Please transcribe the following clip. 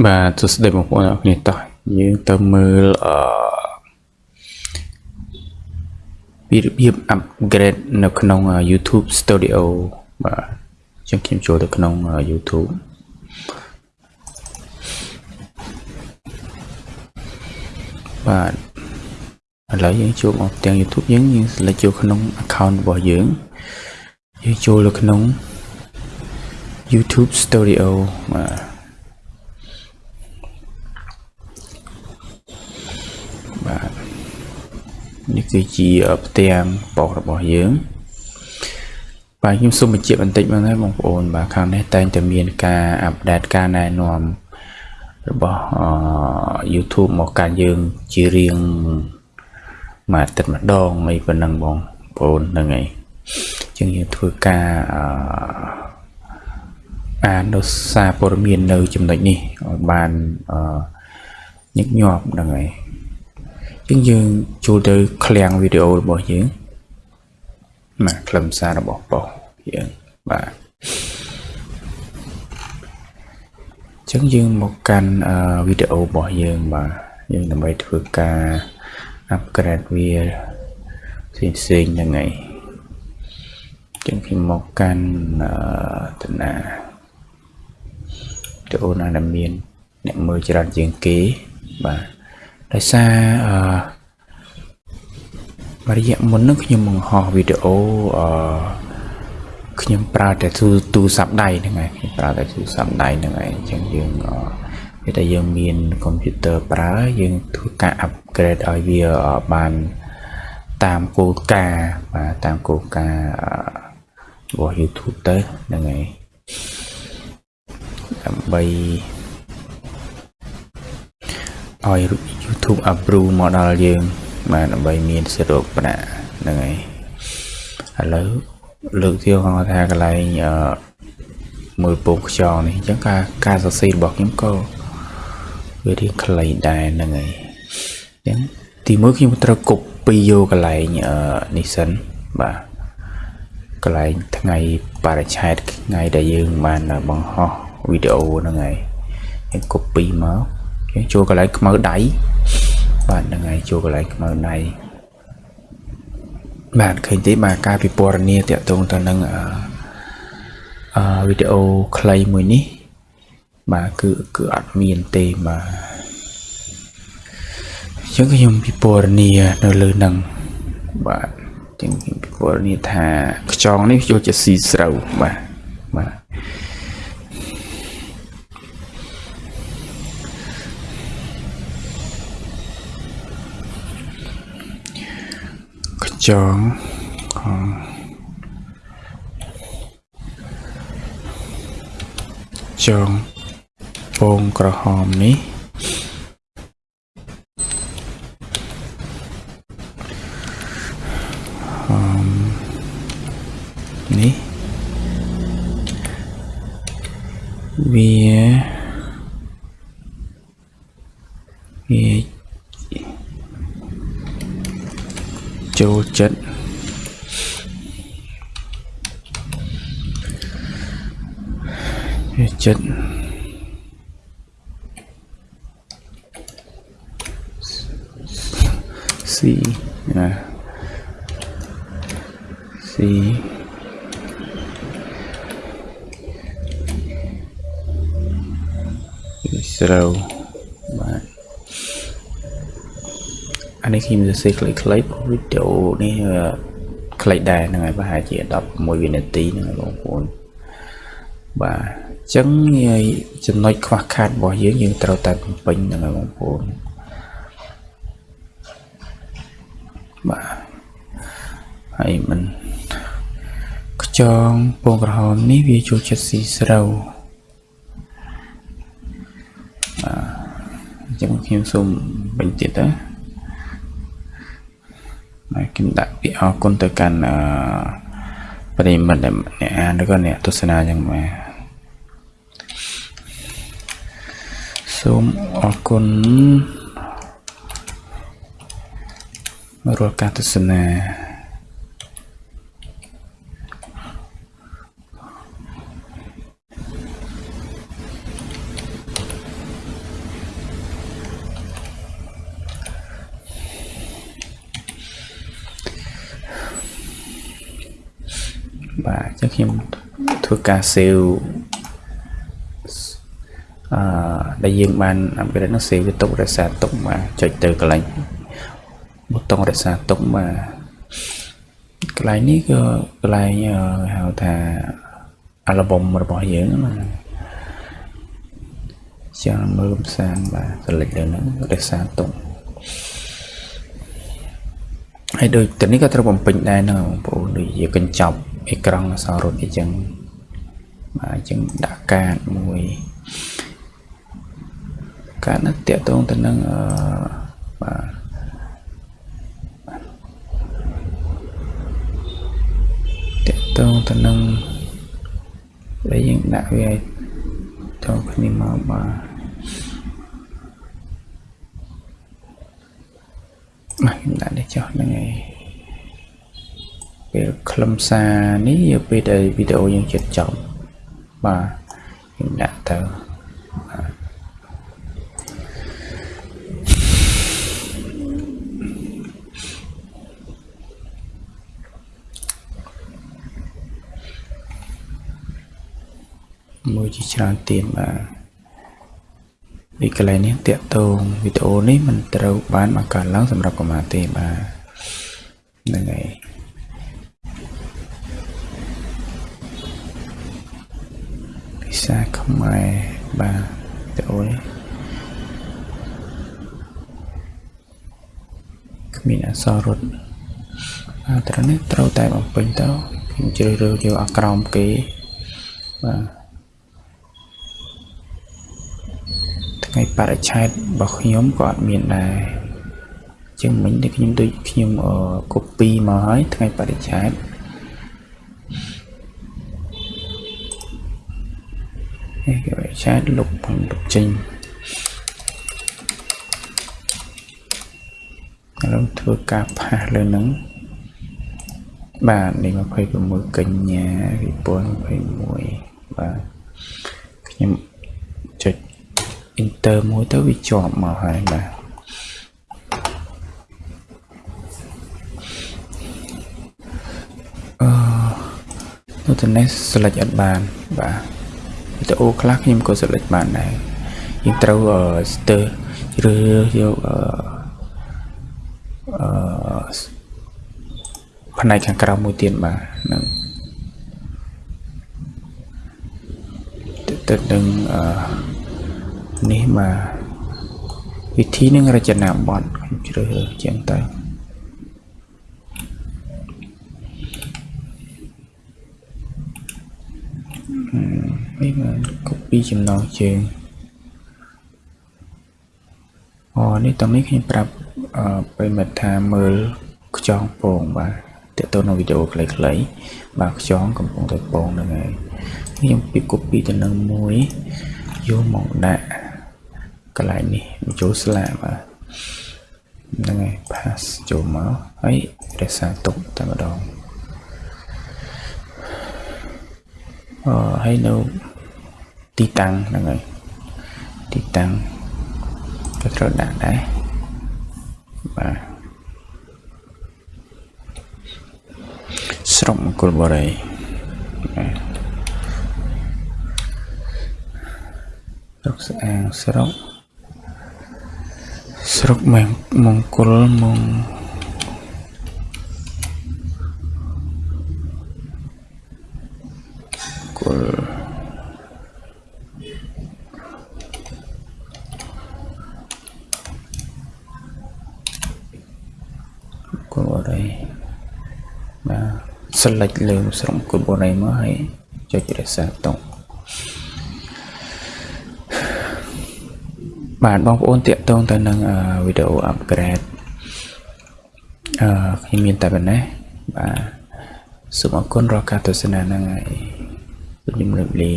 បាទសួស្តីបងប្អូនអរគ្នាតោះយើងទៅមើលអឺពីរបៀប upgrade នៅក្នុង YouTube Studio បាទអញ្ចឹងខ្ញុំចូលទៅក្នុង YouTube បាទឥឡូវយើងចូលមកទាំង YouTube យើងយើង select ចូលក្នុង account របស់យើងយើងចូលទៅក្នុង YouTube Studio បាទបាទ នេះគឺជាផ្ទាំងប៉ុសរបស់យើងបាទខ្ញុំសូមបញ្ជាក់បន្តិចមកដែរបងប្អូនបាទខាងនេះតែងតែមានការអាប់ដេតការណែនាំរបស់ YouTube មកកាន់យើងជារៀងមួយអាទិត្យម្ដងអីប៉ុណ្ណឹងបងប្អូនហ្នឹងហើយអញ្ចឹងយើងធ្វើការអឺអាននៅសារព័ត៌មាននៅចំណុចនេះឲ្យបានអឺញឹកញាប់ហ្នឹងហើយ អញ្ចឹងយើងចូលទៅឃ្លាំងវីដេអូរបស់យើងបាទខ្លឹមសាររបស់ប៉ុសយើងបាទអញ្ចឹងយើងមកកាន់វីដេអូរបស់យើងបាទយើងដើម្បីធ្វើការ upgrade វាផ្សេងផ្សេងហ្នឹងហើយអញ្ចឹងខ្ញុំមកកាន់តាណាវីដេអូណាដែលមានអ្នកមើលច្រើនជាងគេបាទ ដោយសារអឺរយៈមុនហ្នឹងខ្ញុំបង្ហោះវីដេអូអឺខ្ញុំប្រើតែទូទូរស័ព្ទដៃហ្នឹងហើយខ្ញុំប្រើតែទូរស័ព្ទដៃហ្នឹងហើយអញ្ចឹងយើងវាតែយើងមានកុំព្យូទ័រប្រើយើងធ្វើការ upgrade ឲ្យវាបានតាមគោលការណ៍បាទតាមគោលការណ៍របស់ YouTube ទៅហ្នឹងហើយដើម្បីឲ្យ YouTube approve មកដល់យើង បាទដើម្បីមានសិទ្ធិរកប្រាក់ហ្នឹងហើយឥឡូវលើកទៀតគាត់ថាកន្លែងអឺមើលពងខ្យងនេះអញ្ចឹងការការសរសេររបស់ខ្ញុំក៏វារៀងខ្លីដែរហ្នឹងហើយអញ្ចឹងទីមួយខ្ញុំត្រូវ copy យកកន្លែងអឺនេះសិនបាទកន្លែងថ្ងៃបរិច្ឆេទថ្ងៃដែលយើងបានបង្ហោះវីដេអូហ្នឹងហើយយើង copy មកយើង ចូលកន្លែងខ្មៅដៃបាទហ្នឹងហើយចូលកន្លែងខ្មៅដៃបាទឃើញទេបាទការពិពណ៌នាតាក់ទងទៅនឹងអឺវីដេអូខ្លីមួយនេះ បាទគឺគឺអត់មានទេបាទអញ្ចឹងខ្ញុំពិពណ៌នានៅលើនឹងបាទអញ្ចឹងខ្ញុំពិពណ៌នាថាខ្យងនេះយកជាស៊ីស្រូវបាទបាទ ចងចងពងក្រហមនេះហមនេះវាវា ចូលចិត្តវាចិត្តស៊ីណាស៊ីស្រូវបាទអា នេះខ្ញុំសរសេរខ្លីៗវីដេអូនេះខ្លីដែរហ្នឹងហើយប្រហែលជា16វិនាទីហ្នឹងហើយបងប្អូនបាទអញ្ចឹងចំណុចខ្វះខាតរបស់យើងយើងត្រូវតែបំពេញហ្នឹងហើយបងប្អូនបាទហើយមិនខ្ចងពងក្រហមនេះវាចូលចិត្តស៊ីស្រូវបាទអញ្ចឹងខ្ញុំសូមបញ្ទៀតណាហើយ ខ្ញុំដាក់ពាក្យអរគុណទៅកាន់អឺប្រិមិត្តអ្នកអានឬក៏អ្នកទស្សនាយ៉ាងម៉េចសូមអរគុណរាល់ការទស្សនា បាទអញ្ចឹងខ្ញុំធ្វើការ save អឺដែលយើងបាន upgrade នោះ save វាទុករក្សាទុកបាទចុចទៅកន្លែងប៊ូតុងរក្សាទុកបាទកន្លែងនេះក៏កន្លែងហៅថា album របស់យើងណាចាំមើលផ្សាយបាទ select លើហ្នឹងរក្សាទុកហើយដូចទៅនេះក៏ត្រូវបំពេញដែរណាបងប្អូនដូចជាកញ្ចប់ អេក្រង់អសររត់អីចឹងបាទអញ្ចឹងដាក់កាតមួយកាតនោះតាក់ទងទៅនឹងអឺបាទតាក់ទងទៅនឹងដែលយើងដាក់វាឲ្យតគ្នាមកបាទមកខ្ញុំដាក់នេះចុះហ្នឹងឯង ពេលខ្លឹមសារនេះយកពេលដែលវីដេអូយើងជិតចប់បាទខ្ញុំដាក់ទៅបាទមួយជាច្រើនទៀតបាទពីកន្លែងនេះតាក់ទងវីដេអូនេះមិនត្រូវបានបង្កើតឡើងសម្រាប់កុមារទេបាទហ្នឹងហើយ ភាសាខ្មែរបាទវីដេអូនេះគ្មានអក្សររត់បាទត្រឹមនេះត្រូវតែបំពេញទៅខ្ញុំជ្រើសរើសយកអាក្រោមគេបាទថ្ងៃបរិច្ឆេទរបស់ខ្ញុំក៏អត់មានដែរចឹងមិញដែលខ្ញុំដូចខ្ញុំ copy មកហើយថ្ងៃបរិច្ឆេទ គេបរិច្ឆេទលុបផងលុបចេញឥឡូវធ្វើការផាសលើនឹងបាទនេះ26កញ្ញា2021បាទខ្ញុំចុច enter មួយទៅវាជាប់មកហើយបាទអឺនៅទៅនេះ select អត់បានបាទ វីដេអូខ្លះខ្ញុំក៏ select បានដែរយើងត្រូវ stir ជ្រើសយកអឺអឺផ្នែកខាងក្រៅមួយទៀតបាទហ្នឹងទៅនឹងអឺនេះបាទវិធីនឹងរចនាប័ទ្មខ្ញុំជ្រើសរើសជាងទៅ នេះបាទ copy ចំណងជើងអូនេះតនេះខ្ញុំប្រាប់អឺពេលមកថាមើលខ្យងពងបាទតើតើនៅវីដេអូខ្លីៗបាទខ្យងកំពុងតែពងហ្នឹងហើយខ្ញុំពី copy ទៅនឹងមួយយកមកដាក់កន្លែងនេះបញ្ចូលស្លាកបាទហ្នឹងហើយ pass ចូលមកហើយរក្សាទុកតែម្ដងអឺហើយនៅ ទីតាំងហ្នឹងហើយទីតាំងក៏ត្រូវដាក់ដែរបាទស្រុកមង្គលបុរីបាទស្រុកស្អាងស្រុកស្រុកមង្គលមងគលគលបរិយបាទ select លើស្រុកគលបរិយមកហើយចុចរក្សាតុងបាទបងប្អូនតាកតងទៅនឹងវីដេអូ upgrade អឺខ្ញុំមានតែប៉ុណ្ណេះបាទសូមអរគុណរាល់ការទស្សនាហ្នឹងហើយខ្ញុំជម្រាបលា